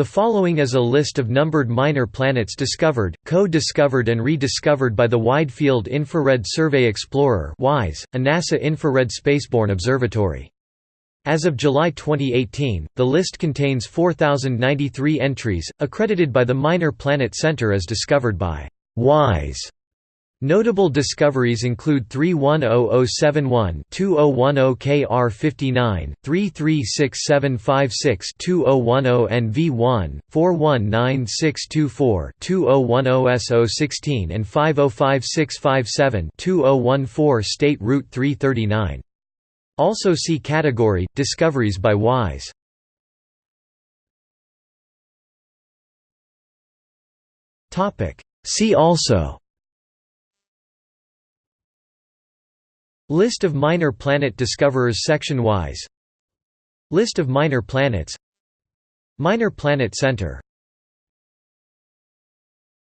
The following is a list of numbered minor planets discovered, co-discovered and rediscovered by the Wide Field Infrared Survey Explorer (WISE), a NASA infrared spaceborne observatory. As of July 2018, the list contains 4093 entries, accredited by the Minor Planet Center as discovered by WISE. Notable discoveries include 310071 2010KR59, 336756 2010NV1, 419624 2010S016 and 505657 2014 State Route 339. Also see category Discoveries by WISE. See also List of minor planet discoverers section-wise. List of minor planets. Minor Planet Center